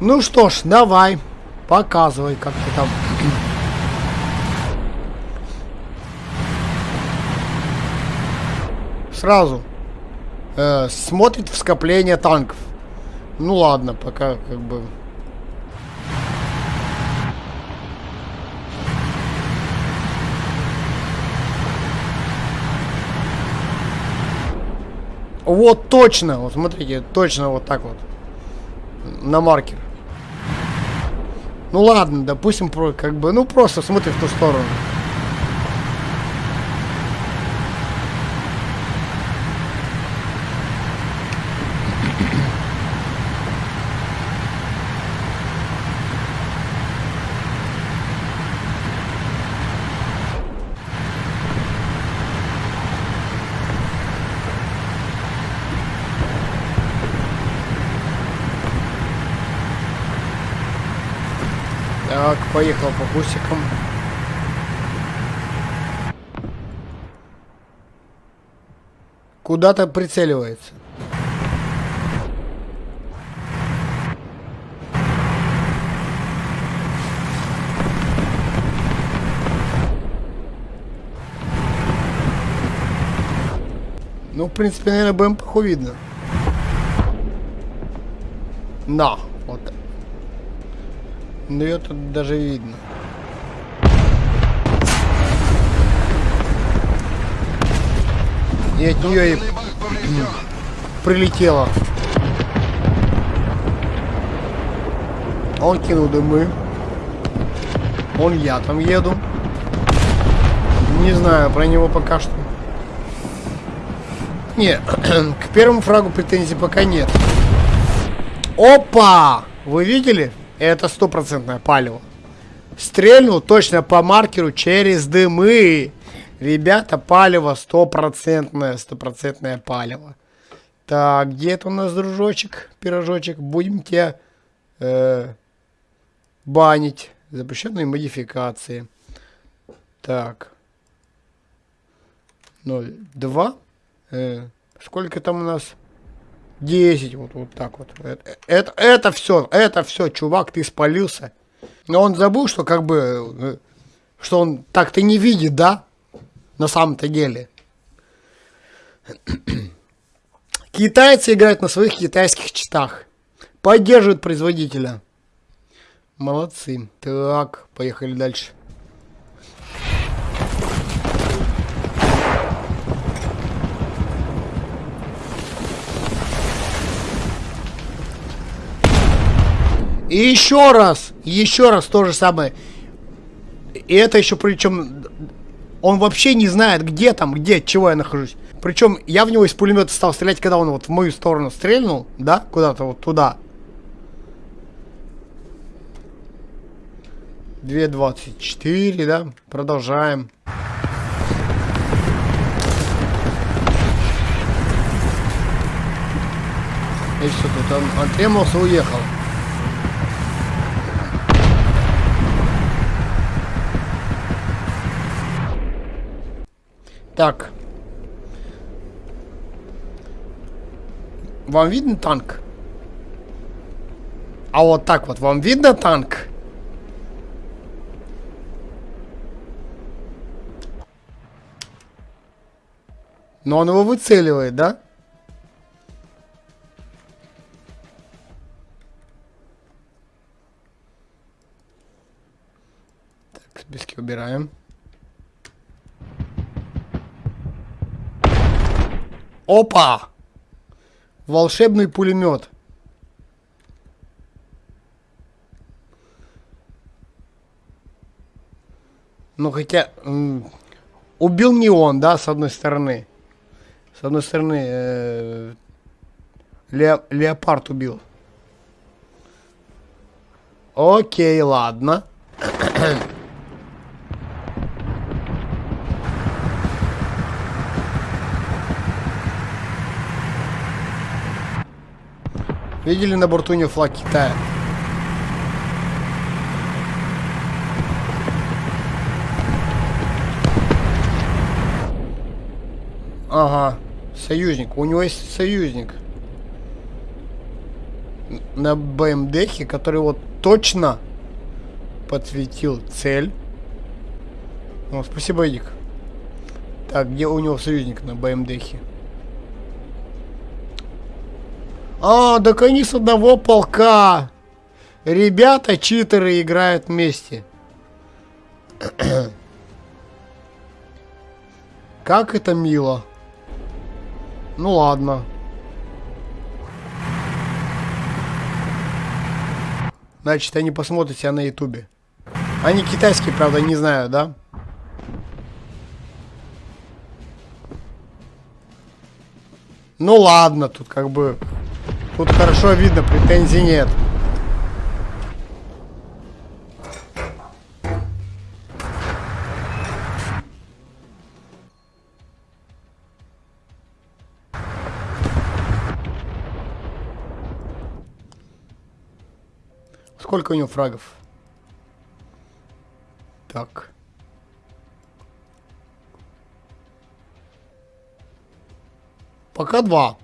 Ну что ж, давай. Показывай, как ты там. Сразу. Э, смотрит в скопление танков. Ну ладно, пока как бы... Вот точно, вот смотрите, точно вот так вот. На маркер. Ну ладно, допустим, как бы, ну просто смотри в ту сторону. Так, поехал по бусикам. Куда-то прицеливается. Ну, в принципе, наверное, БМПху видно. Да, вот так. Ну ее тут даже видно. И от нее и прилетело. Он кинул дымы. Он я там еду. Не знаю про него пока что. Не, к первому фрагу претензий пока нет. Опа! Вы видели? Это стопроцентное палево. Стрельнул точно по маркеру через дымы. Ребята, палево стопроцентное, стопроцентное палево. Так, где это у нас, дружочек, пирожочек? Будем тебя э, банить. Запрещенные модификации. Так. 0, 2. Э, сколько там у нас? 10, вот, вот так вот. Это, это, это все, это все, чувак, ты спалился. Но он забыл, что как бы, э, что он так-то не видит, да? На самом-то деле. Китайцы играют на своих китайских читах. Поддерживают производителя. Молодцы. Так, поехали дальше. И еще раз, еще раз то же самое. И это еще причем он вообще не знает, где там, где, чего я нахожусь. Причем я в него из пулемета стал стрелять, когда он вот в мою сторону стрельнул, да, куда-то вот туда. 2.24, да, продолжаем. И все, тут он отремался, уехал. Так. Вам видно танк? А вот так вот, вам видно танк? Но он его выцеливает, да? Так, списки убираем. Опа! Волшебный пулемет. Ну хотя убил не он, да, с одной стороны. С одной стороны, э, ле, леопард убил. Окей, ладно. Видели на борту у него флаг Китая? Ага, союзник. У него есть союзник. на БМДхе, который вот точно подсветил цель. О, спасибо, Эдик. Так, где у него союзник на БМДхе? А, так они с одного полка. Ребята, читеры играют вместе. Как это мило. Ну ладно. Значит, они посмотрят себя на ютубе. Они китайские, правда, не знаю, да? Ну ладно, тут как бы... Тут хорошо видно, претензий нет. Сколько у него фрагов? Так. Пока два.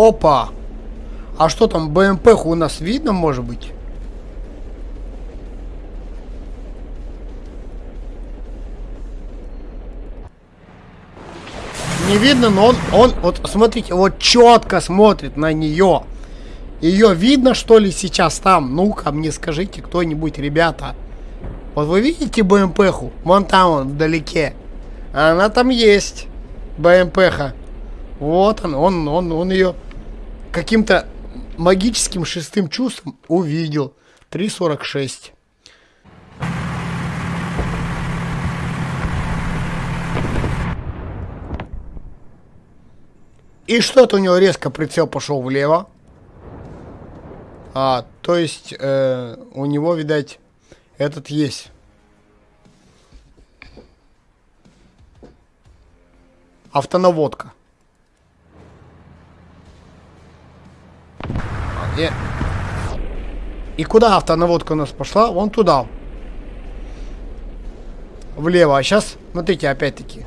Опа! А что там, БМП у нас видно, может быть? Не видно, но он, он, вот смотрите, вот четко смотрит на нее. Ее видно, что ли, сейчас там? Ну-ка, мне скажите кто-нибудь, ребята. Вот вы видите БМПху? Вон там, он, вдалеке. Она там есть. БМПха. Вот он, он, он, он ее каким-то магическим шестым чувством увидел. 3.46. И что-то у него резко прицел пошел влево. А, то есть э, у него, видать, этот есть. Автонаводка. И, и куда автонаводка у нас пошла? Вон туда. Влево. А сейчас, смотрите, опять-таки.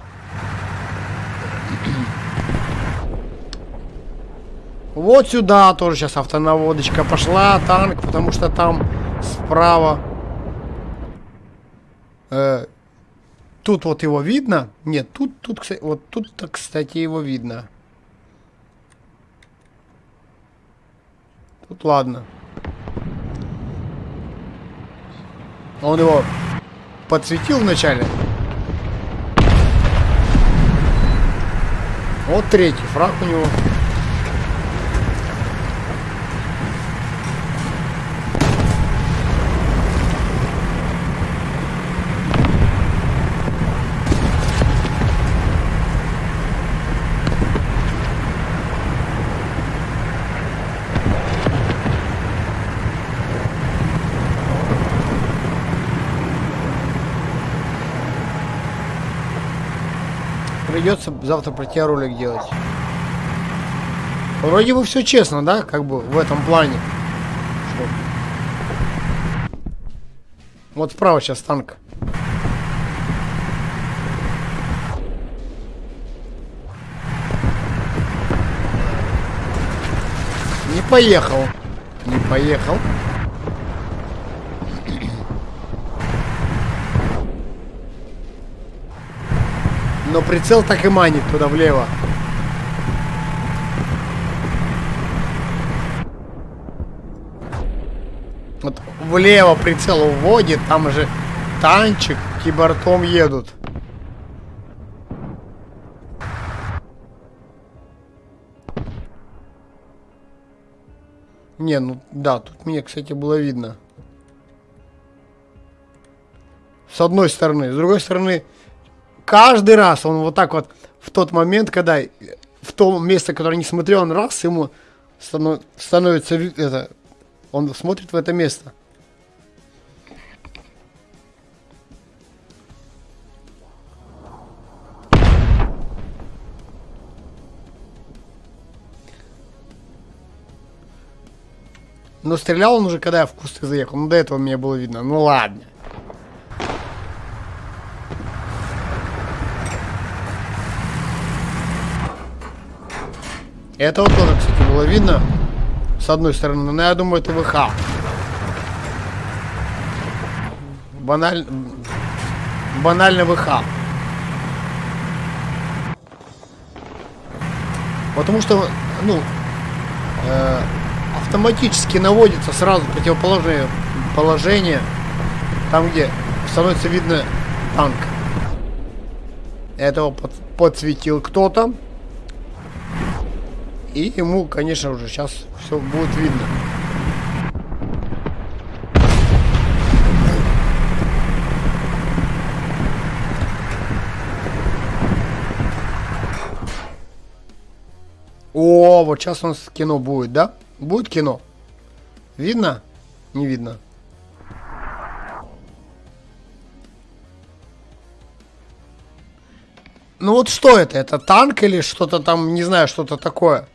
Вот сюда тоже сейчас автонаводочка пошла, танк, потому что там справа. Э, тут вот его видно. Нет, тут, тут, кстати, вот тут, кстати, его видно. Тут ладно. Он его подсветил вначале. Вот третий фраг у него. Придется завтра про тебя ролик делать. Вроде бы все честно, да, как бы в этом плане. Что? Вот справа сейчас танк. Не поехал. Не поехал. Но прицел так и манит туда влево. Вот влево прицел уводит, там же танчик кибортом едут. Не, ну да, тут мне, кстати, было видно. С одной стороны. С другой стороны, каждый раз он вот так вот в тот момент, когда в том место, которое не смотрел, он раз ему станов, становится это, он смотрит в это место. Но стрелял он уже, когда я в кусты заехал. Ну, до этого мне было видно. Ну, ладно. Этого тоже, кстати, было видно. С одной стороны. Но я думаю, это ВХ. Баналь... Банально ВХ. Потому что, ну, э, автоматически наводится сразу противоположное положение. Там, где становится видно танк. Этого под, подсветил кто-то. И ему, конечно, уже сейчас все будет видно. О, вот сейчас у нас кино будет, да? Будет кино? Видно? Не видно. Ну вот что это? Это танк или что-то там, не знаю, что-то такое?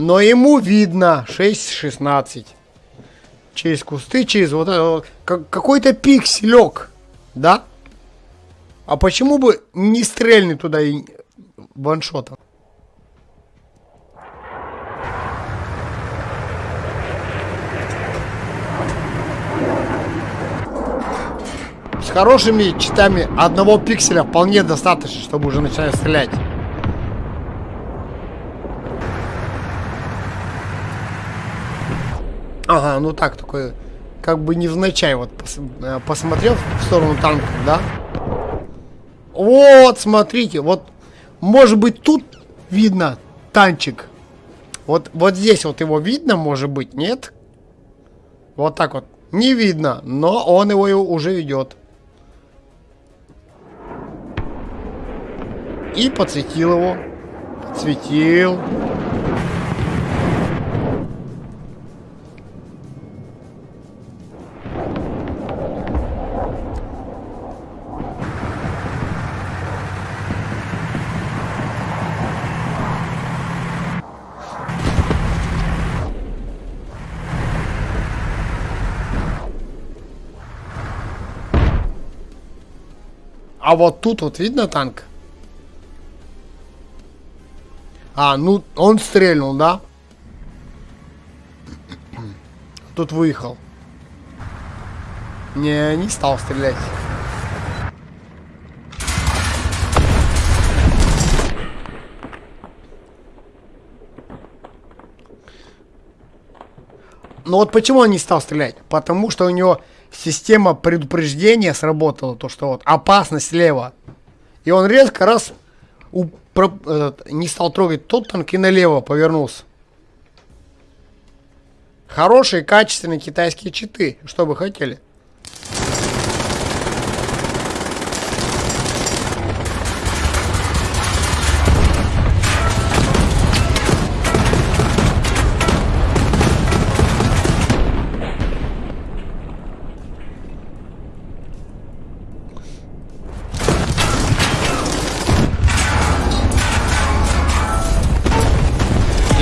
Но ему видно 6-16. Через кусты, через вот это. Какой-то пикселек. Да? А почему бы не стрельнуть туда и ваншотом? С хорошими читами одного пикселя вполне достаточно, чтобы уже начинать стрелять. Ага, ну так, такой, как бы невзначай вот пос, э, посмотрел в сторону танка, да? Вот, смотрите, вот, может быть, тут видно танчик. Вот, вот здесь вот его видно, может быть, нет? Вот так вот. Не видно, но он его уже ведет. И подсветил его. Подсветил. А вот тут вот видно танк? А, ну он стрельнул, да? Тут выехал. Не, не стал стрелять. Но вот почему он не стал стрелять? Потому что у него система предупреждения сработала, то что вот опасность слева. И он резко раз у, про, этот, не стал трогать тот танк и налево повернулся. Хорошие, качественные китайские читы. Что вы хотели?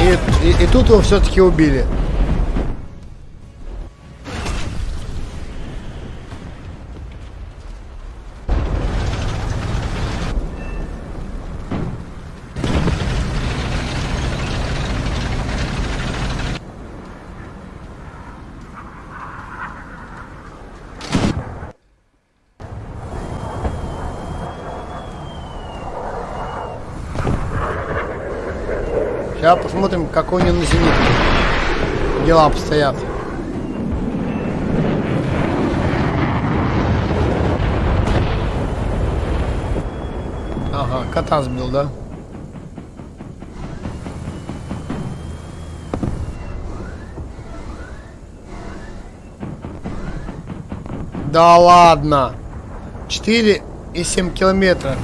И, и тут его все-таки убили. Сейчас посмотрим, какой у него на зенит. Дела обстоят. Ага, кота сбил, да? Да ладно. 4 и 7 километра.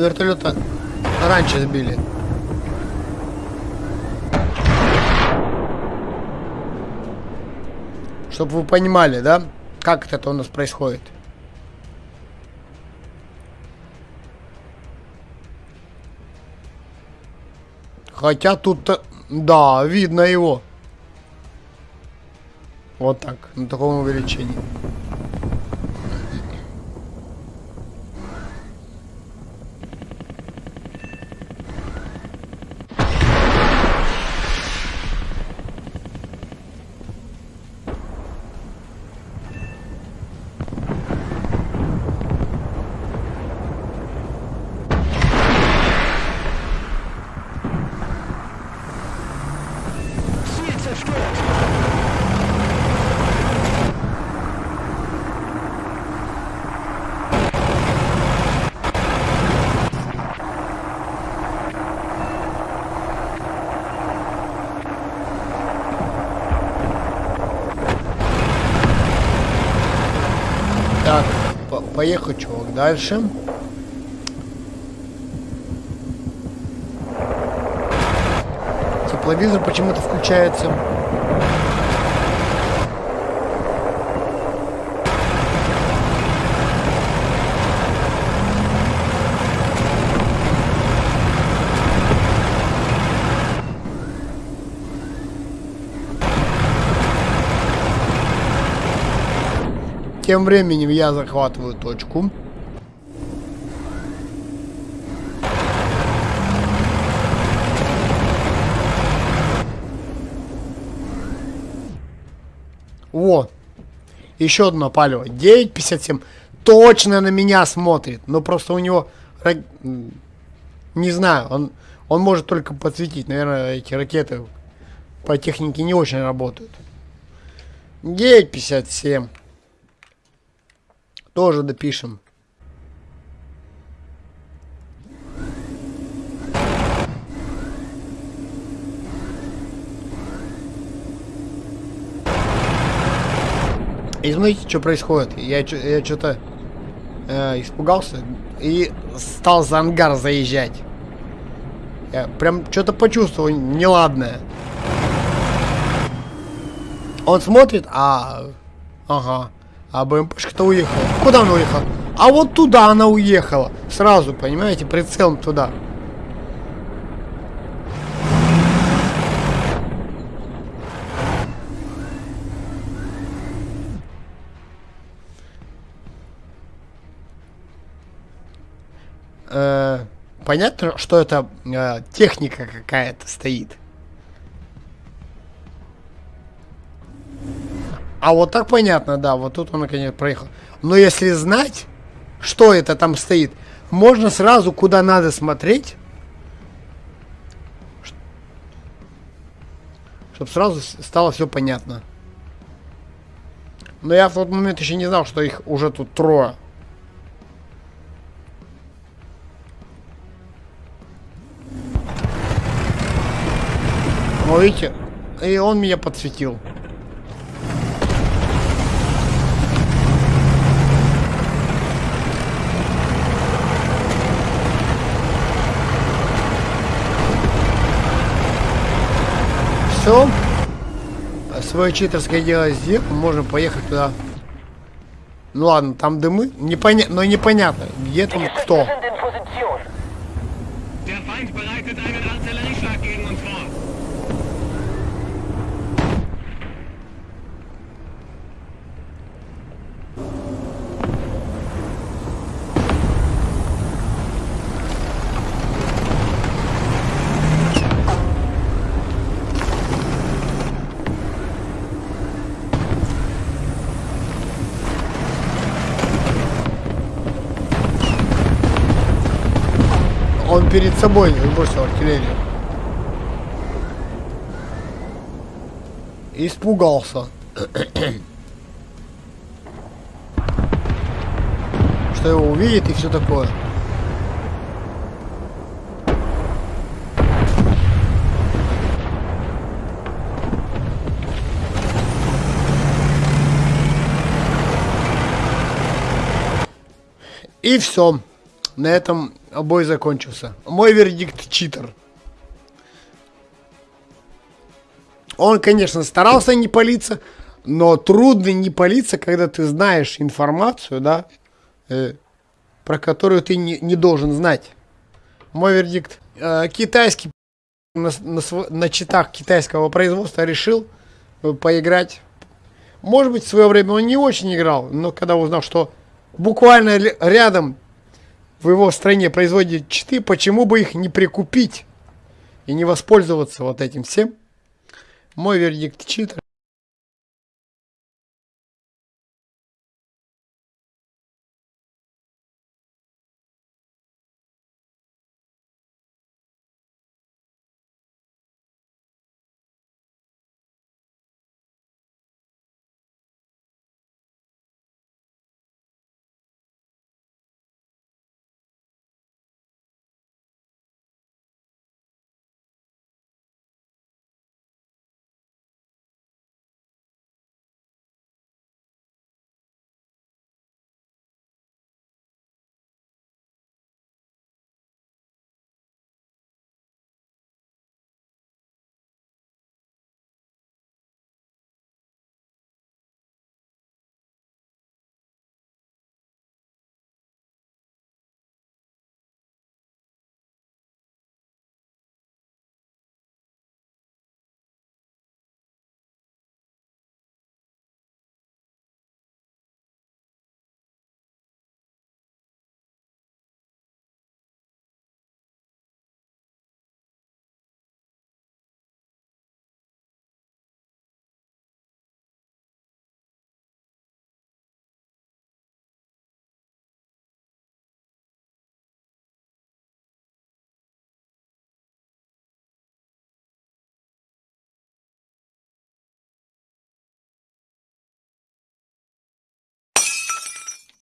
вертолета раньше сбили. Чтобы вы понимали, да, как это у нас происходит. Хотя тут, да, видно его. Вот так, на таком увеличении. Поехал, чувак, дальше. Тепловизор почему-то включается. Тем временем я захватываю точку. Во. Еще одно палево. 9.57. Точно на меня смотрит. Но просто у него... Не знаю, он, он может только подсветить. Наверное, эти ракеты по технике не очень работают. 9.57. Тоже допишем. И смотрите, что происходит. Я, я что-то э, испугался и стал за ангар заезжать. Я прям что-то почувствовал неладное. Он смотрит, а... Ага. А БМПшка-то уехала. Куда она уехала? А вот туда она уехала. Сразу, понимаете, прицелом туда. Э, понятно, что это э, техника какая-то стоит. А вот так понятно, да, вот тут он наконец проехал. Но если знать, что это там стоит, можно сразу куда надо смотреть, чтобы сразу стало все понятно. Но я в тот момент еще не знал, что их уже тут трое. Ну, видите, и он меня подсветил. Все. Свое читерское дело сделал, можно поехать туда. Ну ладно, там дымы, непоня... но непонятно, где там кто. Он перед собой бросил артиллерию. Испугался. Что его увидит и все такое. И все. На этом бой закончился. Мой вердикт читер. Он, конечно, старался не палиться, но трудно не палиться, когда ты знаешь информацию, да, э, про которую ты не, не должен знать. Мой вердикт. Э, китайский на, на на читах китайского производства решил э, поиграть. Может быть, в свое время он не очень играл, но когда узнал, что буквально рядом в его стране производят читы, почему бы их не прикупить и не воспользоваться вот этим всем? Мой вердикт читер.